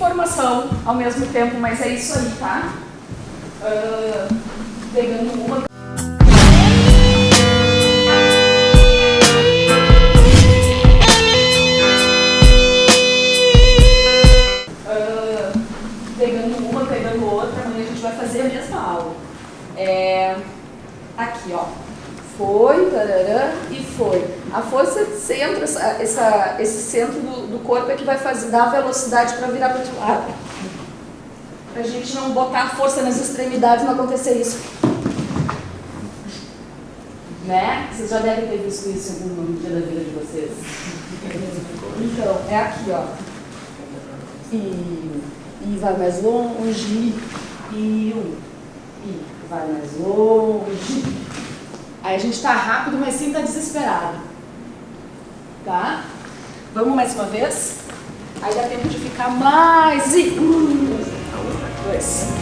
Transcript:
Formação ao mesmo tempo, mas é isso aí, tá? Uh, pegando uma. É, aqui, ó foi, tarará, e foi. A força centro, essa, essa, esse centro do, do, corpo é que vai fazer, dar velocidade para virar para o outro lado. Para a gente não botar força nas extremidades e não acontecer isso. Né? Vocês já devem ter visto isso em algum dia da vida de vocês. Então, é aqui, ó. E, e vai mais longe, e um, e vai mais longe. Aí a gente está rápido, mas sim está desesperado. Tá? Vamos mais uma vez? Aí dá tempo de ficar mais e... Um, dois.